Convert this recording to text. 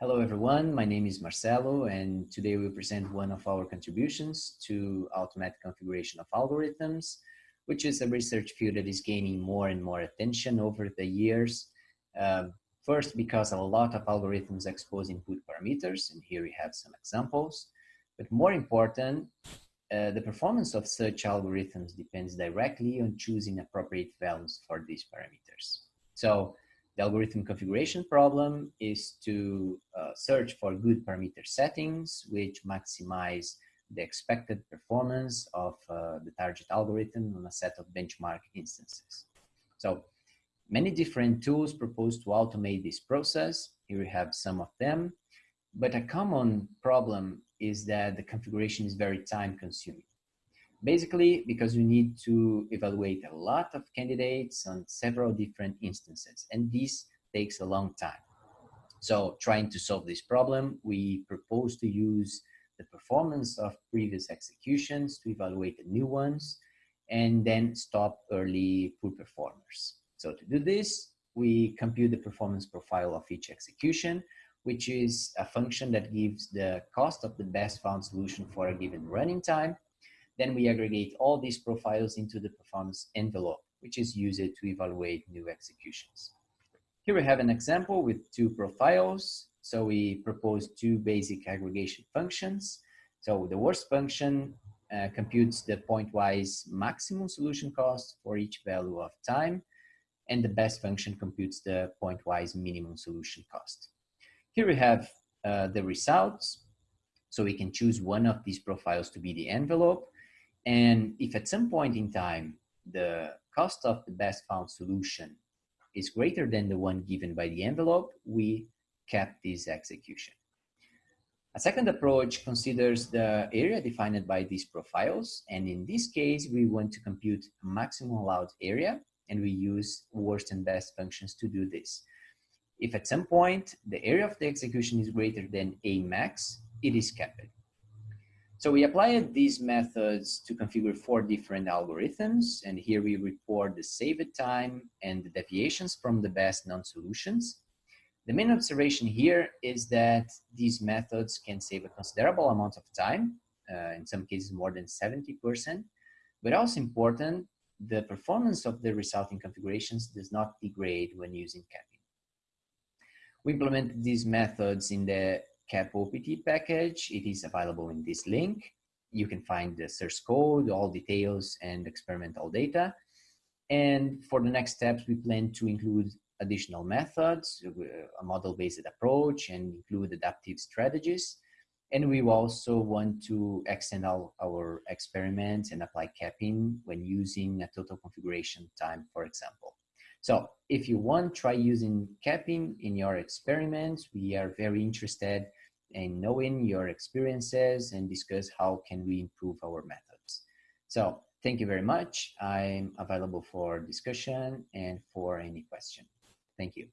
Hello everyone, my name is Marcelo and today we present one of our contributions to automatic configuration of algorithms, which is a research field that is gaining more and more attention over the years. Um, first, because a lot of algorithms expose input parameters, and here we have some examples. But more important, uh, the performance of such algorithms depends directly on choosing appropriate values for these parameters. So the algorithm configuration problem is to uh, search for good parameter settings which maximize the expected performance of uh, the target algorithm on a set of benchmark instances. So many different tools propose to automate this process. Here we have some of them, but a common problem is that the configuration is very time consuming. Basically, because you need to evaluate a lot of candidates on several different instances, and this takes a long time. So trying to solve this problem, we propose to use the performance of previous executions to evaluate the new ones, and then stop early poor performers. So to do this, we compute the performance profile of each execution, which is a function that gives the cost of the best found solution for a given running time then we aggregate all these profiles into the performance envelope, which is used to evaluate new executions. Here we have an example with two profiles. So we propose two basic aggregation functions. So the worst function uh, computes the pointwise maximum solution cost for each value of time, and the best function computes the pointwise minimum solution cost. Here we have uh, the results. So we can choose one of these profiles to be the envelope, and if at some point in time, the cost of the best found solution is greater than the one given by the envelope, we cap this execution. A second approach considers the area defined by these profiles. And in this case, we want to compute maximum allowed area, and we use worst and best functions to do this. If at some point the area of the execution is greater than a max, it is capped. So we applied these methods to configure four different algorithms. And here we report the saved time and the deviations from the best known solutions. The main observation here is that these methods can save a considerable amount of time, uh, in some cases more than 70%, but also important, the performance of the resulting configurations does not degrade when using capping. We implemented these methods in the CAP OPT package. It is available in this link. You can find the source code, all details, and experimental data. And for the next steps, we plan to include additional methods, uh, a model-based approach, and include adaptive strategies. And we also want to extend our, our experiments and apply capping when using a total configuration time, for example. So if you want, try using capping in your experiments. We are very interested in knowing your experiences and discuss how can we improve our methods. So thank you very much. I'm available for discussion and for any question. Thank you.